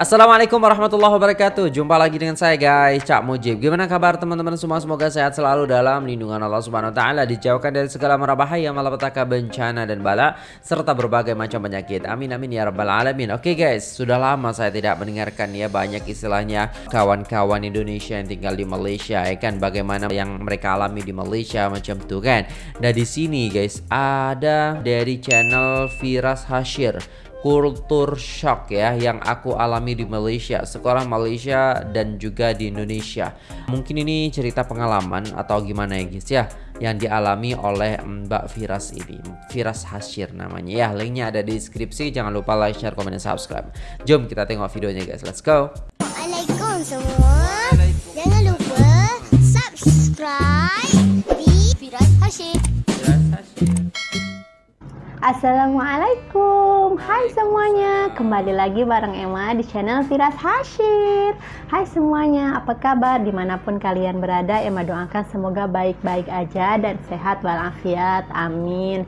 Assalamualaikum warahmatullahi wabarakatuh. Jumpa lagi dengan saya guys. Cak Mujib. Gimana kabar teman-teman semua? Semoga sehat selalu dalam lindungan Allah subhanahu wa ta'ala Dijauhkan dari segala merabahaya Malapetaka bencana dan bala Serta berbagai macam penyakit. Amin amin ya rabbal alamin. Oke guys Sudah lama saya tidak mendengarkan ya Banyak istilahnya Kawan-kawan Indonesia yang tinggal di Malaysia ya kan? Bagaimana yang mereka alami di Malaysia Macam tuh kan? Nah di sini guys Ada dari channel Firas Hashir kultur shock ya yang aku alami di Malaysia, sekolah Malaysia dan juga di Indonesia. Mungkin ini cerita pengalaman atau gimana ya guys ya yang dialami oleh Mbak Firas ini. Firas Hashir namanya ya. Linknya ada di deskripsi. Jangan lupa like, share, komen, dan subscribe. Jom kita tengok videonya guys. Let's go. Assalamualaikum semua. Jangan lupa subscribe di Firas Hashim. Firas Hashir. Assalamualaikum Hai semuanya. Kembali lagi bareng Emma di channel Firas Hashir. Hai semuanya Apa kabar? Di mana pun kalian berada Emma doakan semoga baik-baik aja Dan sehat walafiat. Amin.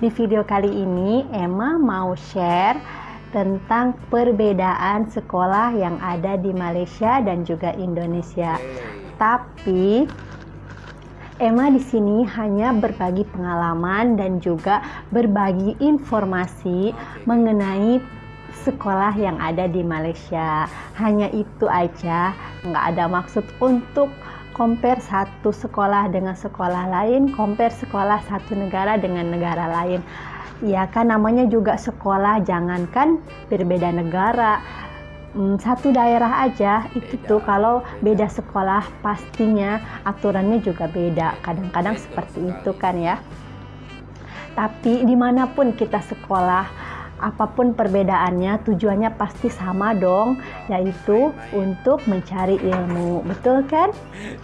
Di video kali ini Emma mau share tentang perbedaan sekolah yang ada di Malaysia dan juga Indonesia. Tapi Emma di sini hanya berbagi pengalaman dan juga berbagi informasi mengenai sekolah yang ada di Malaysia. Hanya itu aja, nggak ada maksud untuk compare satu sekolah dengan sekolah lain, compare sekolah satu negara dengan negara lain. Ya kan namanya juga sekolah, jangankan berbeda negara, hmm, satu daerah aja itu tuh kalau beda sekolah pastinya aturannya juga beda. Kadang-kadang seperti itu kan ya. Tapi di mana pun kita sekolah apa pun perbedaannya tujuannya pasti sama dong yaitu untuk mencari ilmu. Betul kan?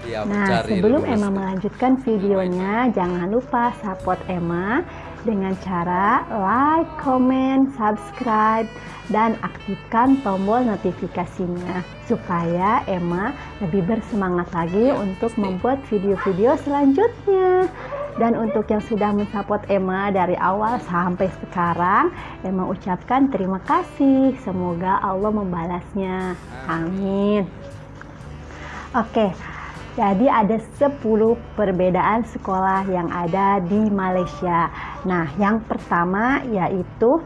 Ya, nah sebelum Emma melanjutkan videonya jangan lupa support Emma dengan cara like, comment, subscribe dan aktifkan tombol notifikasinya supaya Emma lebih bersemangat lagi untuk membuat video-video selanjutnya. Dan untuk yang sudah mensupport Emma dari awal sampai sekarang Emma ucapkan terima kasih. Semoga Allah membalasnya. Amin. Oke jadi ada 10 perbedaan sekolah yang ada di Malaysia. Nah, yang pertama yaitu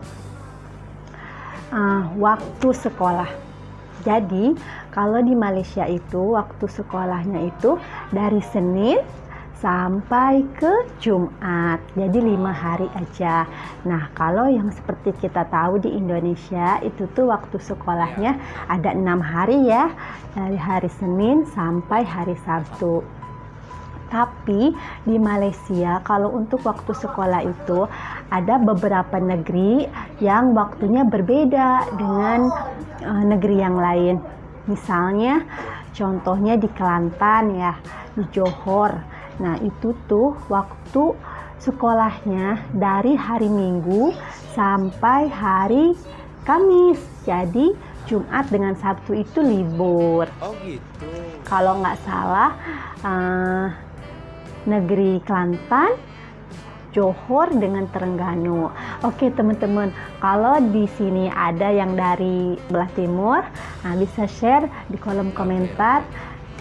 uh, waktu sekolah. Jadi, kalau di Malaysia itu waktu sekolahnya itu dari Senin sampai ke Jumat. Jadi lima hari aja. Nah, kalau yang seperti kita tahu di Indonesia itu tuh waktu sekolahnya ada enam hari ya, dari hari Senin sampai hari Sabtu. Tapi di Malaysia kalau untuk waktu sekolah itu ada beberapa negeri yang waktunya berbeda dengan eh, negeri yang lain. Misalnya contohnya di Kelantan ya, di Johor. Nah, itu tuh waktu sekolahnya dari hari Minggu sampai hari Kamis. Jadi Jumat dengan Sabtu itu libur Oh gitu. kalau nggak salah eh, negeri Kelantan, Johor dengan Terengganu. Oke teman-teman, kalau di sini ada yang dari belah timur, nah bisa share di kolom komentar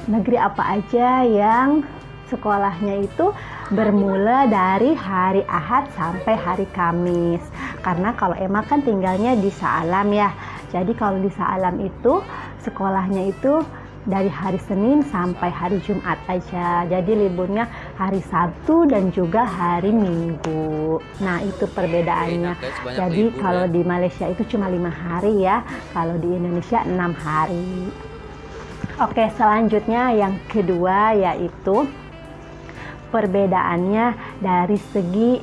negeri apa aja yang sekolahnya itu bermula dari hari Ahad sampai hari Kamis. Karena kalau Emma kan tinggalnya di Saalam ya. Jadi kalau di Saalam itu sekolahnya itu dari hari Senin sampai hari Jumat aja. Jadi liburnya hari Sabtu dan juga hari Minggu. Nah itu perbedaannya. Banyak Jadi kalau ya. di Malaysia itu cuma lima hari ya. Kalau di Indonesia enam hari. Oke selanjutnya yang kedua yaitu perbedaannya dari segi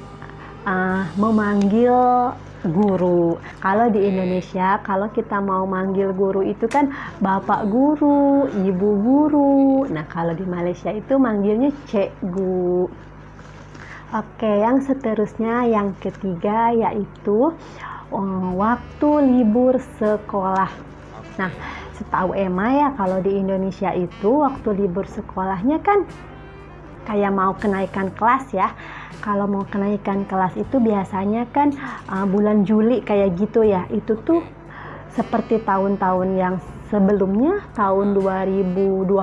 uh, memanggil guru. Kalau di Indonesia, kalau kita mau manggil guru itu kan bapak guru, ibu guru. Nah, kalau di Malaysia itu manggilnya cikgu. Oke, yang seterusnya yang ketiga yaitu uh, waktu libur sekolah. Nah, setahu Emma ya kalau di Indonesia itu waktu libur sekolahnya kan kayak mau kenaikan kelas ya. Kalau mau kenaikan kelas itu biasanya kan uh, bulan Juli kayak gitu ya. Itu tuh seperti tahun-tahun yang sebelumnya tahun 2020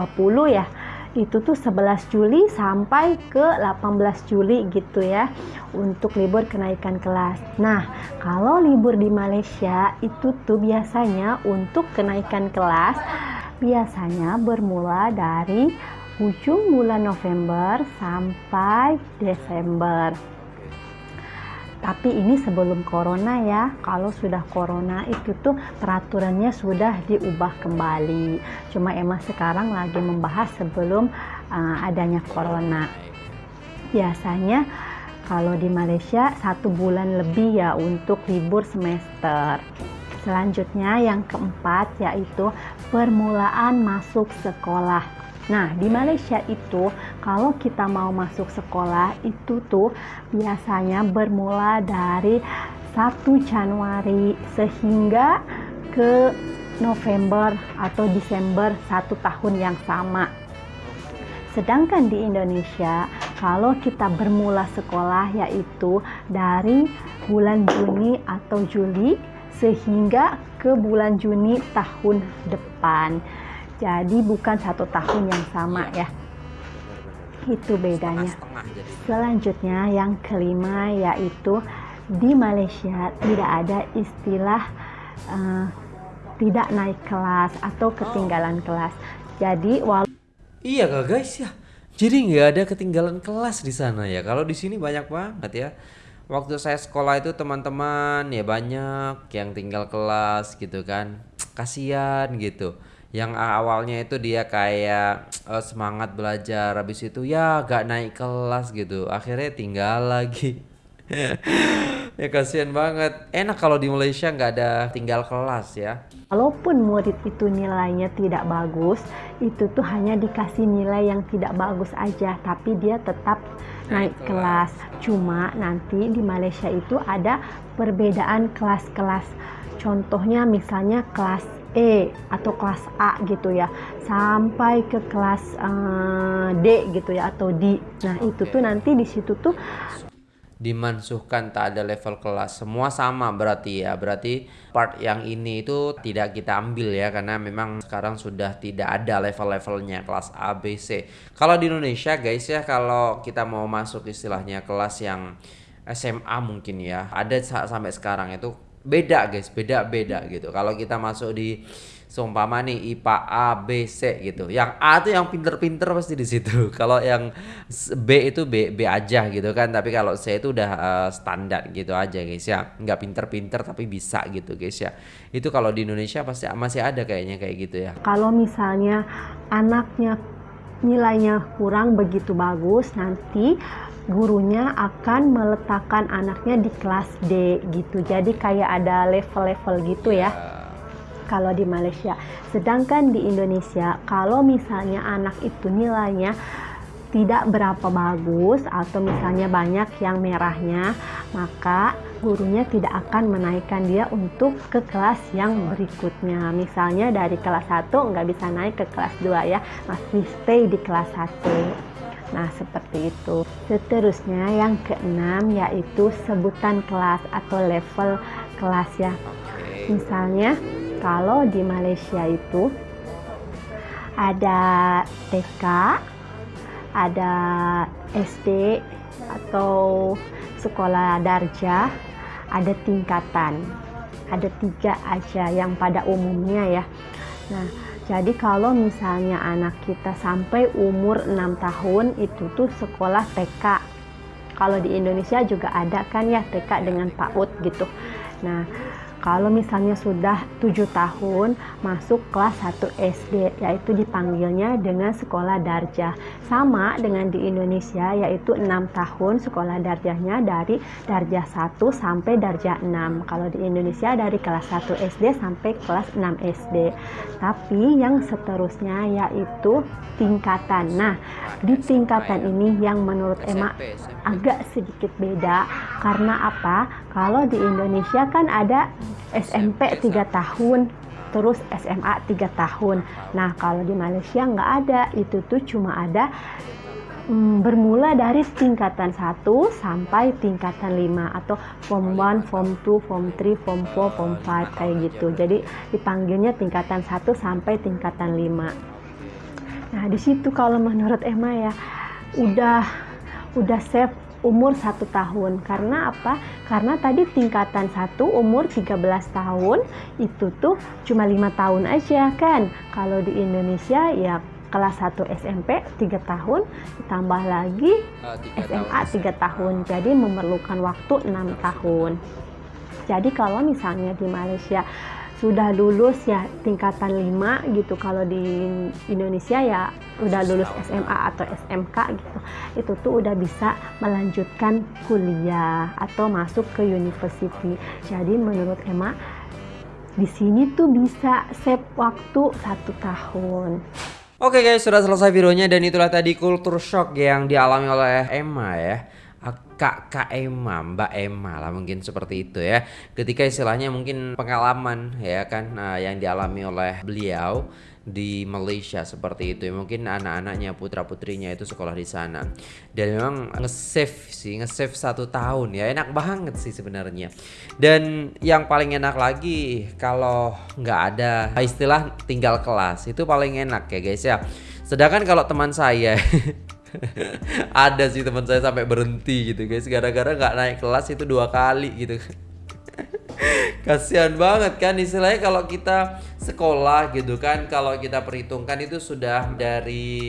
ya itu tuh 11 Juli sampai ke 18 Juli gitu ya untuk libur kenaikan kelas. Nah, kalau libur di Malaysia itu tuh biasanya untuk kenaikan kelas biasanya bermula dari ujung bulan November sampai Desember. Tapi ini sebelum corona ya. Kalau sudah corona itu tuh peraturannya sudah diubah kembali. Cuma emang sekarang lagi membahas sebelum uh, adanya corona. Biasanya kalau di Malaysia satu bulan lebih ya untuk libur semester. Selanjutnya yang keempat yaitu permulaan masuk sekolah. Nah, di Malaysia itu kalau kita mau masuk sekolah itu tuh biasanya bermula dari 1 Januari sehingga ke November atau Desember satu tahun yang sama. Sedangkan di Indonesia, kalau kita bermula sekolah yaitu dari bulan Juni atau Juli sehingga ke bulan Juni tahun depan. Jadi bukan satu tahun yang sama ya. Itu bedanya. Selanjutnya yang kelima yaitu di Malaysia tidak ada istilah uh, tidak naik kelas atau ketinggalan kelas. Jadi walaupun Iya kak guys ya. Jadi nggak ada ketinggalan kelas di sana ya. Kalau di sini banyak banget ya. Waktu saya sekolah itu teman-teman ya banyak yang tinggal kelas gitu kan. Kasihan gitu yang awalnya itu dia kayak uh, semangat belajar habis itu ya gak naik kelas gitu. Akhirnya tinggal lagi. Ya kasihan banget. Enak kalau di Malaysia nggak ada tinggal kelas ya. Walaupun murid itu nilainya tidak bagus itu tuh hanya dikasih nilai yang tidak bagus aja tapi dia tetap naik, naik kelas. kelas. Cuma nanti di Malaysia itu ada perbedaan kelas-kelas. Contohnya misalnya kelas E atau kelas A gitu ya sampai ke kelas uh, D gitu ya atau D. Nah, itu tuh nanti di situ tuh dimansuhkan tak ada level kelas. Semua sama berarti ya. Berarti part yang ini itu tidak kita ambil ya karena memang sekarang sudah tidak ada level-levelnya kelas A B C. Kalau di Indonesia guys ya kalau kita mau masuk istilahnya kelas yang SMA mungkin ya ada sampai sekarang itu beda guys. Beda beda gitu. Kalau kita masuk di seumpama nih IPA A B C gitu. Yang A tuh yang pinter-pinter pasti di situ. Kalau yang B itu B B aja gitu kan. Tapi kalau C itu udah uh, standar gitu aja guys ya. Nggak pinter-pinter tapi bisa gitu guys ya. Itu kalau di Indonesia pasti masih ada kayaknya kayak gitu ya. Kalau misalnya anaknya nilainya kurang begitu bagus nanti gurunya akan meletakkan anaknya di kelas D gitu. Jadi kayak ada level-level gitu ya. Kalau di Malaysia. Sedangkan di Indonesia kalau misalnya anak itu nilainya tidak berapa bagus atau misalnya banyak yang merahnya, maka gurunya tidak akan menaikkan dia untuk ke kelas yang berikutnya. Misalnya dari kelas 1 nggak bisa naik ke kelas 2 ya, masih stay di kelas 1. Nah, seperti itu. Seterusnya yang keenam yaitu sebutan kelas atau level kelas ya. Misalnya kalau di Malaysia itu ada TK, ada SD atau sekolah darjah, ada tingkatan. Ada tiga aja yang pada umumnya ya. Nah, jadi kalau misalnya anak kita sampai umur 6 tahun itu tuh sekolah TK. Kalau di Indonesia juga ada kan ya TK dengan PAUD gitu. Nah, kalau misalnya sudah 7 tahun masuk kelas 1 SD yaitu dipanggilnya dengan sekolah darjah. Sama dengan di Indonesia yaitu 6 tahun sekolah darjahnya dari darjah 1 sampai darjah 6. Kalau di Indonesia dari kelas 1 SD sampai kelas 6 SD. Tapi yang seterusnya yaitu tingkatan. Nah, di tingkatan ini yang menurut Emma agak sedikit beda karena apa? Kalau di Indonesia kan ada SMP 3 tahun, terus SMA 3 tahun. Nah, kalau di Malaysia nggak ada, itu tuh cuma ada hmm, bermula dari tingkatan 1 sampai tingkatan 5 atau form 1, form 2, form 3, form 4, form 5 kayak gitu. Jadi dipanggilnya tingkatan 1 sampai tingkatan 5. Nah, di situ kalau menurut Emma ya udah udah safe umur satu tahun karena apa? Karena tadi tingkatan satu umur 13 tahun itu tuh cuma lima tahun aja kan. Kalau di Indonesia ya kelas 1 SMP 3 tahun ditambah lagi Ah, tiga SMA tahun. 3 tahun jadi memerlukan waktu 6 tahun jadi kalau misalnya di Malaysia sudah lulus ya tingkatan 5 gitu. Kalau di Indonesia ya udah lulus SMA atau SMK gitu. Itu tuh udah bisa melanjutkan kuliah atau masuk ke university. Jadi menurut Emma di sini tuh bisa save waktu satu tahun. Oke guys, sudah selesai videonya dan itulah tadi kultur shock yang dialami oleh Emma ya. Kak Kak Emma, Mbak Emma lah mungkin seperti itu ya. Ketika istilahnya mungkin pengalaman ya kan ah, yang dialami oleh beliau di Malaysia seperti itu. Mungkin anak-anaknya putra-putrinya itu sekolah di sana. Dan memang nge-save sih, nge-save satu tahun ya. Enak banget sih sebenarnya. Dan yang paling enak lagi kalau nggak ada istilah tinggal kelas itu paling enak ya guys ya. Sedangkan kalau teman saya ada sih teman saya sampai berhenti gitu guys. Gara-gara nggak naik kelas itu dua kali gitu. Kasihan banget kan istilahnya kalau kita sekolah gitu kan kalau kita perhitungkan itu sudah dari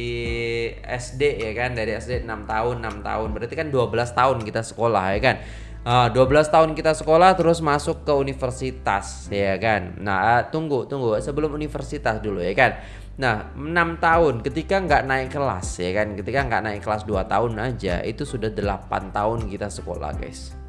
SD ya kan dari SD 6 tahun 6 tahun. Berarti kan 12 tahun kita sekolah ya kan. Ah, 12 tahun kita sekolah terus masuk ke universitas ya kan. Nah ah, tunggu tunggu. Sebelum universitas dulu ya kan Nah, 6 tahun ketika nggak naik kelas ya kan, ketika nggak naik kelas 2 tahun aja itu sudah 8 tahun kita sekolah, guys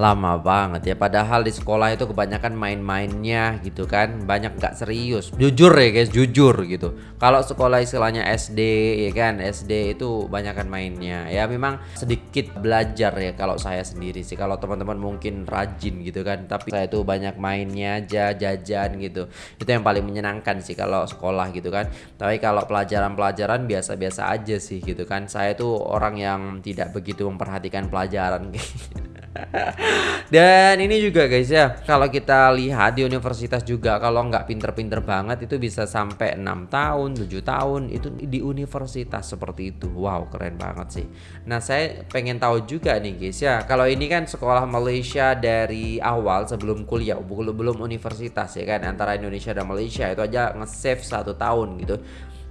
lama banget ya. Padahal di sekolah itu kebanyakan main-mainnya gitu kan. Banyak nggak serius. Jujur ya guys jujur gitu. Kalau sekolah istilahnya SD ya kan? SD itu banyakkan mainnya. Ya memang sedikit belajar ya kalau saya sendiri sih. Kalau teman-teman mungkin rajin gitu kan. Tapi saya itu banyak mainnya aja jajan gitu. Itu yang paling menyenangkan sih kalau sekolah gitu kan. Tapi kalau pelajaran-pelajaran biasa-biasa aja sih gitu kan. Saya tuh orang yang tidak begitu memperhatikan pelajaran Dan ini juga guys ya, kalau kita lihat di universitas juga kalau nggak pinter-pinter banget itu bisa sampai enam tahun, 7 tahun itu di universitas seperti itu. Wow, keren banget sih. Nah, saya pengen tahu juga nih guys ya, kalau ini kan sekolah Malaysia dari awal sebelum kuliah, belum belum universitas ya kan antara Indonesia dan Malaysia itu aja nge-save satu tahun gitu.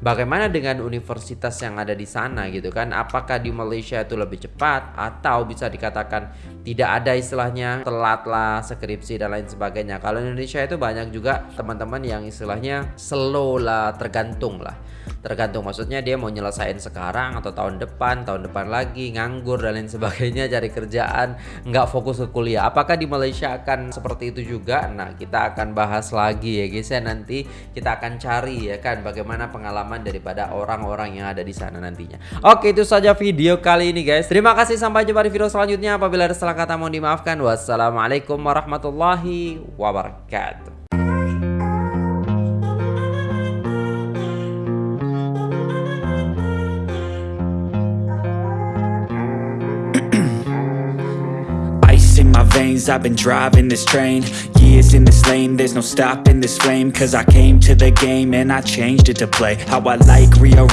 Bagaimana dengan universitas yang ada di sana gitu kan? Apakah di Malaysia itu lebih cepat atau bisa dikatakan tidak ada istilahnya telat lah skripsi dan lain sebagainya? Kalau Indonesia itu banyak juga teman-teman yang istilahnya slow lah, tergantung lah. Tergantung maksudnya dia mau nyelesain sekarang atau tahun depan, tahun depan lagi nganggur dan lain sebagainya cari kerjaan, nggak fokus ke kuliah. Apakah di Malaysia akan seperti itu juga? Nah, kita akan bahas lagi ya guys ya nanti kita akan cari ya kan bagaimana pengalaman daripada orang-orang yang ada di sana nantinya. Oke, itu saja video kali ini guys. Terima kasih sampai jumpa di video selanjutnya. Apabila ada salah kata mohon dimaafkan. Wassalamualaikum warahmatullahi wabarakatuh. I've been driving this train Years in this lane, there's no stopping this flame Cause I came to the game and I changed it to play. How I like, rearrange